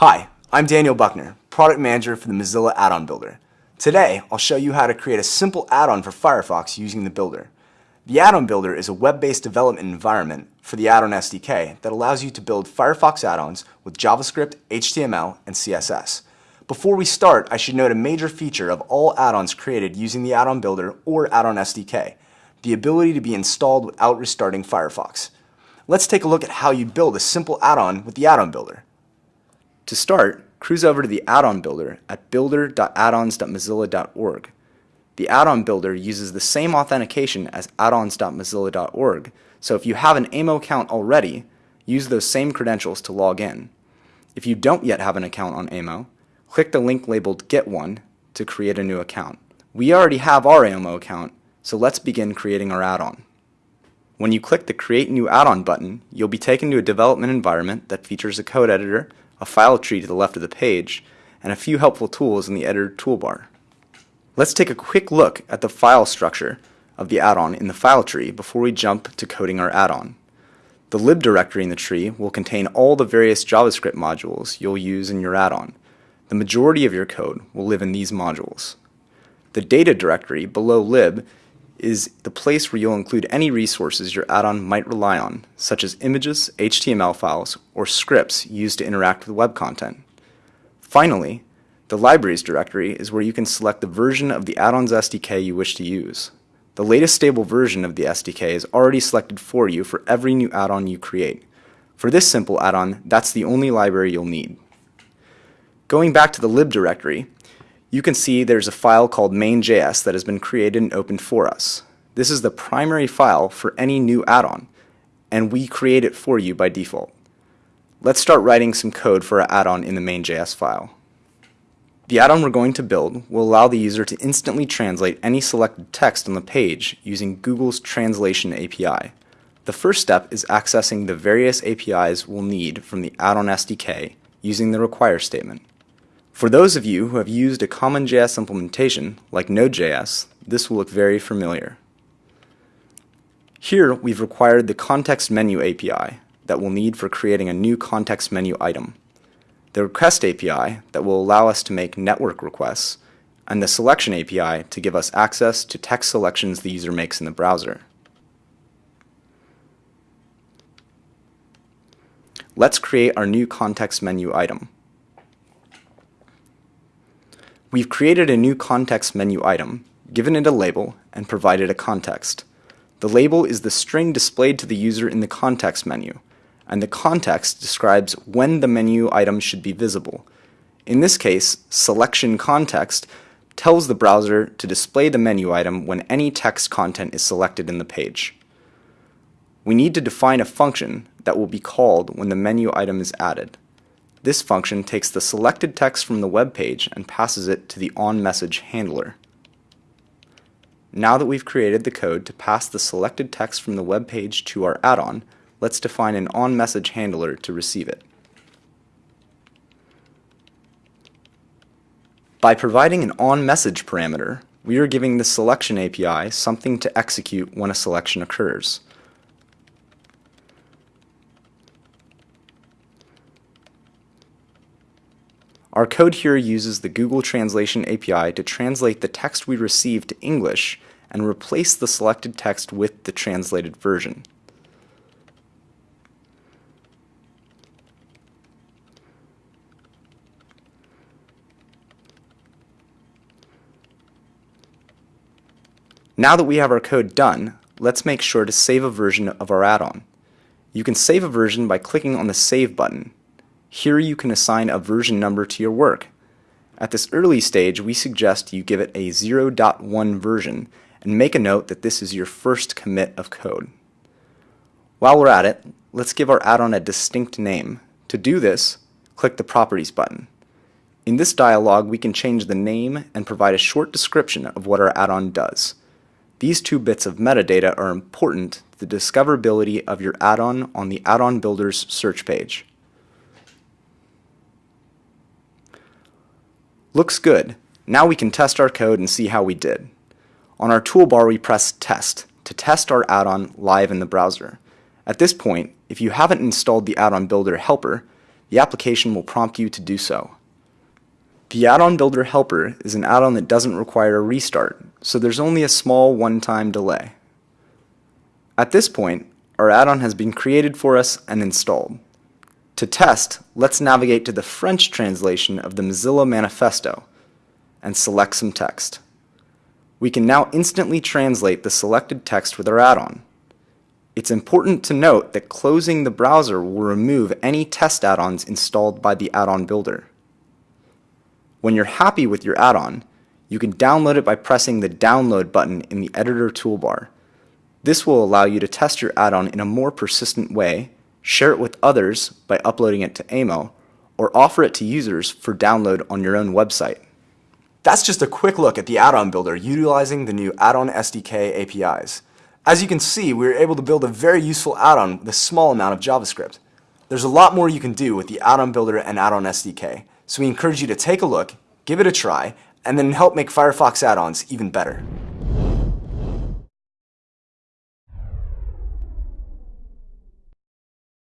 Hi, I'm Daniel Buchner, Product Manager for the Mozilla Add-on Builder. Today, I'll show you how to create a simple add-on for Firefox using the Builder. The Add-on Builder is a web-based development environment for the Add-on SDK that allows you to build Firefox add-ons with JavaScript, HTML, and CSS. Before we start, I should note a major feature of all add-ons created using the Add-on Builder or Add-on SDK, the ability to be installed without restarting Firefox. Let's take a look at how you build a simple add-on with the Add-on Builder. To start, cruise over to the add-on builder at builder.addons.mozilla.org. The add-on builder uses the same authentication as addons.mozilla.org, so if you have an AMO account already, use those same credentials to log in. If you don't yet have an account on AMO, click the link labeled Get One to create a new account. We already have our AMO account, so let's begin creating our add-on. When you click the Create New Add-on button, you'll be taken to a development environment that features a code editor, a file tree to the left of the page, and a few helpful tools in the editor toolbar. Let's take a quick look at the file structure of the add-on in the file tree before we jump to coding our add-on. The lib directory in the tree will contain all the various JavaScript modules you'll use in your add-on. The majority of your code will live in these modules. The data directory below lib is the place where you'll include any resources your add-on might rely on, such as images, HTML files, or scripts used to interact with web content. Finally, the libraries directory is where you can select the version of the add-on's SDK you wish to use. The latest stable version of the SDK is already selected for you for every new add-on you create. For this simple add-on, that's the only library you'll need. Going back to the lib directory, you can see there's a file called main.js that has been created and opened for us. This is the primary file for any new add-on, and we create it for you by default. Let's start writing some code for our add-on in the main.js file. The add-on we're going to build will allow the user to instantly translate any selected text on the page using Google's Translation API. The first step is accessing the various APIs we'll need from the add-on SDK using the require statement. For those of you who have used a common JS implementation, like Node.js, this will look very familiar. Here, we've required the Context Menu API that we'll need for creating a new context menu item, the Request API that will allow us to make network requests, and the Selection API to give us access to text selections the user makes in the browser. Let's create our new context menu item. We've created a new context menu item, given it a label, and provided a context. The label is the string displayed to the user in the context menu, and the context describes when the menu item should be visible. In this case, selection context tells the browser to display the menu item when any text content is selected in the page. We need to define a function that will be called when the menu item is added. This function takes the selected text from the web page and passes it to the onMessage handler. Now that we've created the code to pass the selected text from the web page to our add-on, let's define an onMessage handler to receive it. By providing an onMessage parameter, we are giving the selection API something to execute when a selection occurs. Our code here uses the Google Translation API to translate the text we receive to English and replace the selected text with the translated version. Now that we have our code done, let's make sure to save a version of our add-on. You can save a version by clicking on the Save button. Here you can assign a version number to your work. At this early stage, we suggest you give it a 0.1 version and make a note that this is your first commit of code. While we're at it, let's give our add-on a distinct name. To do this, click the Properties button. In this dialog, we can change the name and provide a short description of what our add-on does. These two bits of metadata are important to the discoverability of your add-on on the Add-on Builder's search page. Looks good. Now we can test our code and see how we did. On our toolbar we press Test to test our add-on live in the browser. At this point, if you haven't installed the add-on builder helper, the application will prompt you to do so. The Add-on Builder Helper is an add-on that doesn't require a restart, so there's only a small one-time delay. At this point, our add-on has been created for us and installed. To test, let's navigate to the French translation of the Mozilla Manifesto and select some text. We can now instantly translate the selected text with our add-on. It's important to note that closing the browser will remove any test add-ons installed by the add-on builder. When you're happy with your add-on, you can download it by pressing the Download button in the Editor toolbar. This will allow you to test your add-on in a more persistent way, share it with others by uploading it to AMO, or offer it to users for download on your own website. That's just a quick look at the add-on builder utilizing the new add-on SDK APIs. As you can see, we were able to build a very useful add-on with a small amount of JavaScript. There's a lot more you can do with the add-on builder and add-on SDK, so we encourage you to take a look, give it a try, and then help make Firefox add-ons even better.